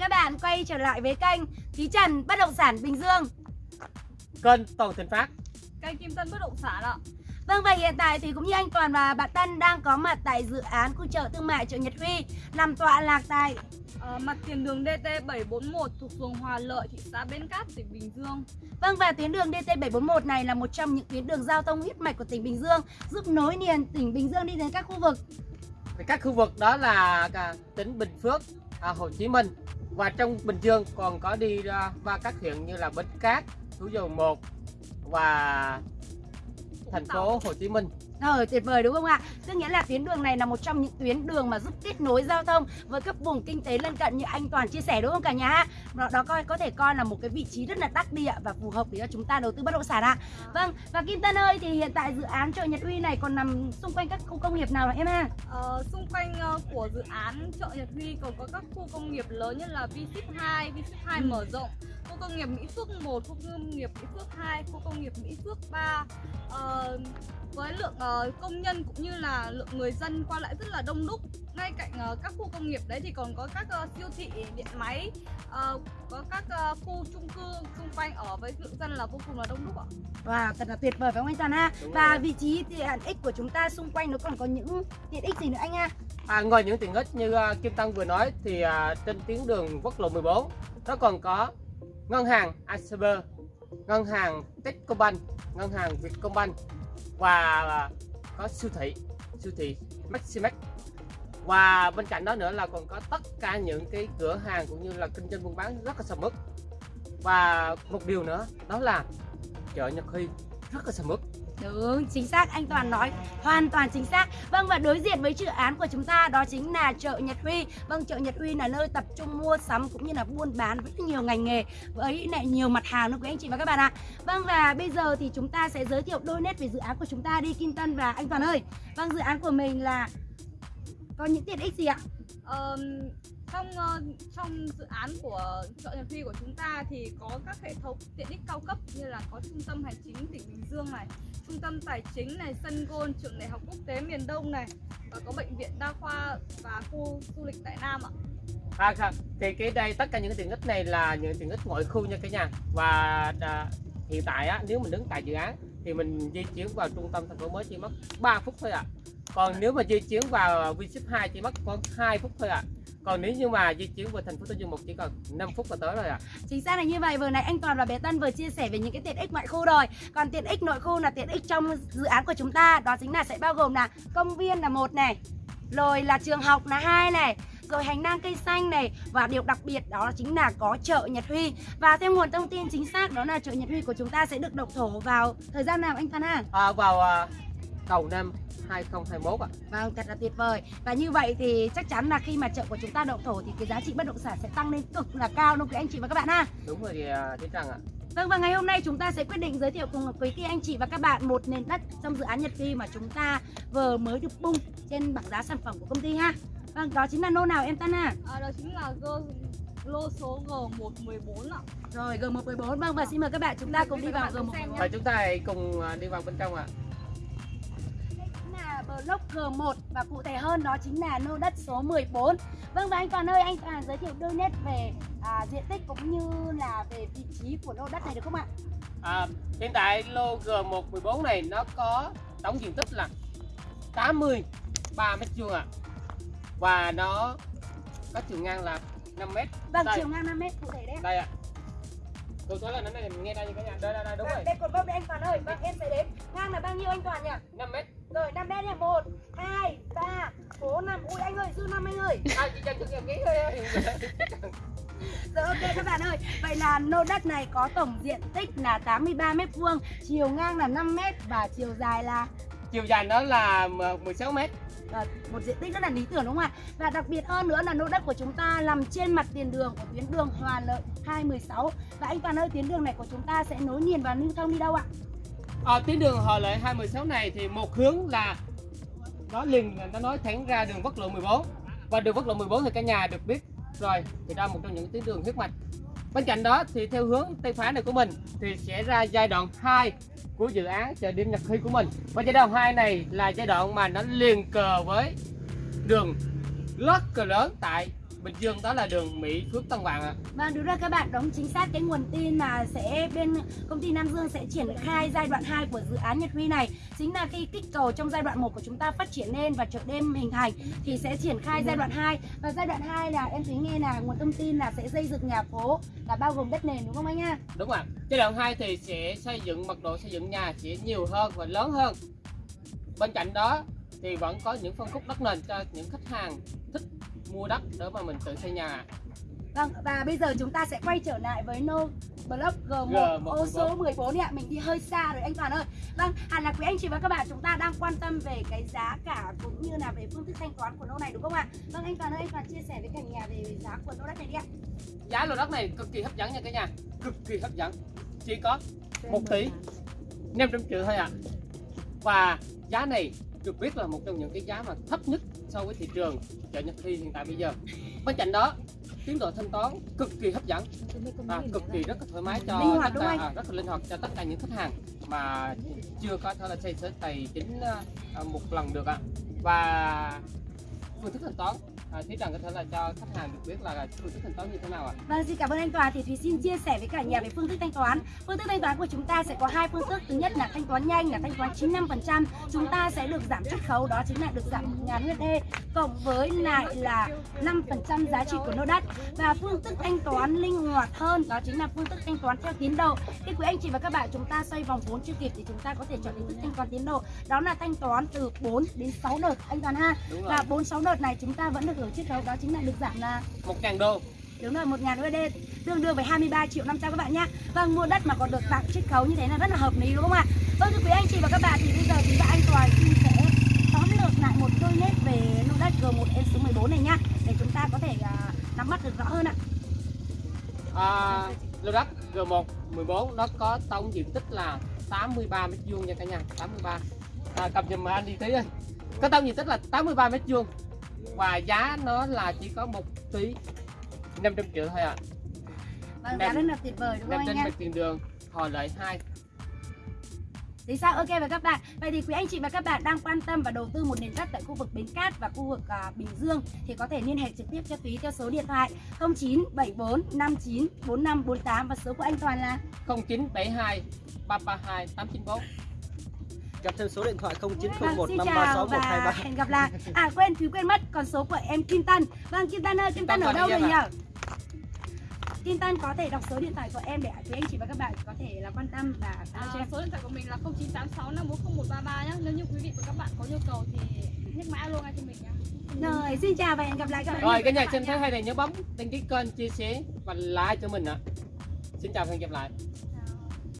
các bạn quay trở lại với kênh Thí Trần Bất Động Sản Bình Dương Kênh Toàn Thịnh Phát Kênh Kim Tân Bất Động Sản ạ Vâng và hiện tại thì cũng như anh Toàn và bạn Tân đang có mặt tại dự án khu chợ thương mại chợ Nhật Huy nằm tọa lạc tại uh, mặt tiền đường DT 741 thuộc phường Hòa Lợi, thị xã Bến Cát, tỉnh Bình Dương. Vâng và tuyến đường DT 741 này là một trong những tuyến đường giao thông huyết mạch của tỉnh Bình Dương giúp nối liền tỉnh Bình Dương đi đến các khu vực. Các khu vực đó là tỉnh Bình Phước, à, Hồ Chí Minh và trong Bình Dương còn có đi ra ba các huyện như là Bến Cát, Thủ Dầu Một và thành phố Hồ Chí Minh. Ờ, tuyệt vời đúng không ạ? Tức nghĩa là tuyến đường này là một trong những tuyến đường mà giúp kết nối giao thông với các vùng kinh tế lân cận như anh Toàn chia sẻ đúng không cả nhà? Đó, đó coi có thể coi là một cái vị trí rất là đắc địa và phù hợp để cho chúng ta đầu tư bất động sản ạ. Vâng, và Kim Tân ơi thì hiện tại dự án chợ Nhật Uy này còn nằm xung quanh các khu công nghiệp nào em ha? Ờ, xung quanh uh, của dự án chợ Nhật Huy còn có các khu công nghiệp lớn như là V-Ship 2, V-Ship 2 ừ. mở rộng khu công nghiệp Mỹ Phước 1, khu công nghiệp Mỹ Phước 2, khu công nghiệp Mỹ Phước 3 uh, với lượng uh, công nhân cũng như là lượng người dân qua lại rất là đông đúc. Ngay cạnh uh, các khu công nghiệp đấy thì còn có các uh, siêu thị điện máy uh, có các uh, khu chung cư xung quanh ở với lượng dân là vô cùng là đông đúc ạ. Wow, thật là tuyệt vời phải không anh Toàn ha? Và vị trí tiện ích của chúng ta xung quanh nó còn có những tiện ích gì nữa anh ha? À, ngoài những tiện ích như uh, Kim Tăng vừa nói thì uh, trên tuyến đường quốc lộ 14 nó còn có ngân hàng ACB, ngân hàng Techcombank, ngân hàng Vietcombank và có siêu thị, siêu thị Maximax. Và bên cạnh đó nữa là còn có tất cả những cái cửa hàng cũng như là kinh doanh buôn bán rất là sầm uất. Và một điều nữa đó là chợ Nhật Huy rất là sầm uất. Đúng, chính xác, anh Toàn nói hoàn toàn chính xác. Vâng và đối diện với dự án của chúng ta đó chính là chợ Nhật Huy. Vâng, chợ Nhật Huy là nơi tập trung mua sắm cũng như là buôn bán rất nhiều ngành nghề Với lại nhiều mặt hàng nữa quý anh chị và các bạn ạ. Vâng và bây giờ thì chúng ta sẽ giới thiệu đôi nét về dự án của chúng ta đi Kim Tân và anh Toàn ơi. Vâng, dự án của mình là có những tiện ích gì ạ? Um, trong uh, trong dự án của chợ Nhật Huy của chúng ta thì có các hệ thống tiện ích cao cấp như là có trung tâm hành chính tỉnh Bình Dương này, trung tâm tài chính này, sân gôn, trường đại học quốc tế miền Đông này và có bệnh viện đa khoa và khu du lịch tại Nam ạ. À, à thì cái đây tất cả những tiện ích này là những tiện ích ngoại khu nha cả nhà và à, hiện tại á, nếu mình đứng tại dự án thì mình di chuyển vào trung tâm thành phố mới chỉ mất 3 phút thôi ạ. À. Còn nếu mà di chuyển vào Vinship 2 chỉ mất khoảng 2 phút thôi ạ. À còn nếu như mà di chuyển vào thành phố Tân Dương một chỉ còn 5 phút là tới rồi ạ. À. chính xác là như vậy. Vừa nãy anh Toàn và bé Tân vừa chia sẻ về những cái tiện ích ngoại khu rồi. Còn tiện ích nội khu là tiện ích trong dự án của chúng ta. Đó chính là sẽ bao gồm là công viên là một này rồi là trường học là hai này rồi hành lang cây xanh này. Và điều đặc biệt đó chính là có chợ Nhật Huy. Và thêm nguồn thông tin chính xác đó là chợ Nhật Huy của chúng ta sẽ được động thổ vào thời gian nào anh Phan ha? À, vào uh, đầu năm 2021 ạ. Vâng, thật là tuyệt vời. Và như vậy thì chắc chắn là khi mà chợ của chúng ta động thổ thì cái giá trị bất động sản sẽ tăng lên cực là cao đúng không quý anh chị và các bạn ha? Đúng rồi thì uh, Tiến Trăng ạ. Vâng và ngày hôm nay chúng ta sẽ quyết định giới thiệu cùng quý chị anh chị và các bạn một nền đất trong dự án Nhật Phi mà chúng ta vừa mới được bung trên bảng giá sản phẩm của công ty ha. Vâng, đó chính là lô nào em Tân ha? À, đó chính là G lô số G114 ạ. Rồi G114 vâng và xin mời các bạn chúng ta cùng đi vào G114. Và chúng ta hãy cùng à, đi vào bên trong ạ. À block G1 và cụ thể hơn đó chính là lô đất số 14 Vâng và anh Toàn ơi, anh Toàn giới thiệu đôi nét về à, diện tích cũng như là về vị trí của lô đất này được không ạ? À, hiện tại lô G114 này nó có tổng diện tích là 83 mét vuông ạ. Và nó có chiều ngang là 5 mét. Vâng, đây. chiều ngang 5 mét cụ thể đấy Đây ạ Câu số là nó này nghe đây cả nhà. Đây đây đây đúng vâng, rồi. Đây cột mốc đây anh Toàn ơi. Vâng em sẽ đếm. Ngang là bao nhiêu anh Toàn nhỉ? 5 mét. Rồi 5 mét nha. 1 2 3 4 5. Ui anh ơi, dư 5 anh ơi. À chị cho chút ký thôi. Rồi ok các bạn ơi. Vậy là lô đất này có tổng diện tích là 83 mét vuông, chiều ngang là 5 mét và chiều dài là chiều dài nó là 16 mét Ờ, một diện tích rất là lý tưởng đúng không ạ? Và đặc biệt hơn nữa là lô đất của chúng ta nằm trên mặt tiền đường của tuyến đường Hòa Lợi 216 và anh Toàn ơi tuyến đường này của chúng ta sẽ nối liền và lưu thông đi đâu ạ? À, tuyến đường Hòa Lợi 216 này thì một hướng là nó liền nó nói thẳng ra đường quốc lộ 14 và đường quốc lộ 14 thì cả nhà được biết rồi thì ra một trong những tuyến đường huyết mạch bên cạnh đó thì theo hướng Tây Phá này của mình thì sẽ ra giai đoạn 2 của dự án chợ đêm Nhật Huy của mình. Và giai đoạn 2 này là giai đoạn mà nó liền cờ với đường lót cờ lớn tại Bình Dương đó là đường Mỹ Phước Tân Vạn ạ. Vâng, đúng rồi các bạn, đúng chính xác cái nguồn tin mà sẽ bên công ty Nam Dương sẽ triển khai giai đoạn 2 của dự án Nhật Huy này chính là cái kích cầu trong giai đoạn 1 của chúng ta phát triển lên và chợ đêm hình thành thì sẽ triển khai giai đoạn 2 và giai đoạn 2 là em thấy nghe là nguồn thông tin là sẽ xây dựng nhà phố là bao gồm đất nền đúng không anh ạ? Đúng ạ. Giai đoạn 2 thì sẽ xây dựng mật độ xây dựng nhà sẽ nhiều hơn và lớn hơn. Bên cạnh đó thì vẫn có những phân khúc đất nền cho những khách hàng thích mua đất để mà mình tự xây nhà. Vâng, và bây giờ chúng ta sẽ quay trở lại với No Block G1 G114. ô số 14 ạ, mình đi hơi xa rồi anh Toàn ơi. Vâng, hẳn là quý anh chị và các bạn chúng ta đang quan tâm về cái giá cả cũng như là về phương thức thanh toán của No này đúng không ạ? Vâng anh Toàn ơi, anh Toàn chia sẻ với cả nhà về giá của No đất này đi ạ. Giá lô đất này cực kỳ hấp dẫn nha cả nhà. Cực kỳ hấp dẫn. Chỉ có 1 tỷ 500 triệu thôi ạ. Và giá này được biết là một trong những cái giá mà thấp nhất so với thị trường chợ Nhật Thi hiện tại bây giờ. Bên cạnh đó, tiến độ thanh toán cực kỳ hấp dẫn. À, cực kỳ rất là thoải mái cho Linh hoạt tất cả, à, rất là linh hoạt cho tất cả những khách hàng mà chưa có thể là xây sở tài chính à, à, một lần được ạ. Và phương thức thanh toán à, Thúy Trần có thể là cho khách hàng được biết là phương thức thanh toán như thế nào ạ Vâng, xin cảm ơn anh Toàn. Thì Thúy xin chia sẻ với cả nhà về phương thức thanh toán. Phương thức thanh toán của chúng ta sẽ có hai phương thức. Thứ nhất là thanh toán nhanh là thanh toán 95%. Chúng ta sẽ được giảm chiết khấu đó chính là được giảm 1.000 USD cộng với lại là 5% giá trị của lô đất. Và phương thức thanh toán linh hoạt hơn đó chính là phương thức thanh toán theo tiến độ. Khi quý anh chị và các bạn chúng ta xoay vòng vốn chưa kịp thì chúng ta có thể chọn hình thức thanh toán tiến độ. Đó là thanh toán từ 4 đến 6 đợt anh Toàn ha. Và 4 6 đợt này chúng ta vẫn được hưởng chiết khấu đó chính là được giảm là một ngàn đô. Đúng rồi, 1 ngàn USD tương đương với 23 triệu 500 các bạn nhé Vâng, mua đất mà còn được tặng chiết khấu như thế là rất là hợp lý đúng không ạ? Vâng, thưa quý anh chị và các bạn thì bây giờ chúng ta anh Toàn xin sẽ tóm lược lại một đôi nét về lô đất G1 em số 14 này nhá Để chúng ta có thể à, nắm bắt được rõ hơn ạ. À, lô đất G1 14 nó có tổng diện tích là 83 mét vuông nha cả nhà 83 à, cầm giùm anh đi tí ơi có tổng diện tích là 83 mét vuông và giá nó là chỉ có 1 tỷ 500 triệu thôi ạ Vâng, Đẹp. giá rất là tuyệt vời đúng không anh mặt tiền đường hồi lợi 2 Thì sao? Ok và các bạn Vậy thì quý anh chị và các bạn đang quan tâm và đầu tư một nền đất tại khu vực Bến Cát và khu vực à, Bình Dương Thì có thể liên hệ trực tiếp cho Thúy theo số điện thoại 0974 59 45 48 Và số của anh Toàn là 0972 332 894 Gặp thêm số điện thoại Vâng, 0901 xin 536 chào và 123. hẹn gặp lại. À quên, Thúy quên mất còn số của em Kim Tân. Vâng Kim Tân ơi, Kim Tân ở đâu rồi nhỉ? Kim Tân có thể đọc số điện thoại của em để quý anh chị và các bạn có thể là quan tâm và alo cho À, em. số điện thoại của mình là 0986 540 nhá. Nếu như quý vị và các bạn có nhu cầu thì nhắc mã alo ngay cho mình nhá. Rồi, xin chào và hẹn gặp lại các bạn. rồi cái nhà xem thấy hay này nhớ bấm đăng ký kênh chia sẻ và like cho mình ạ xin chào và hẹn gặp lại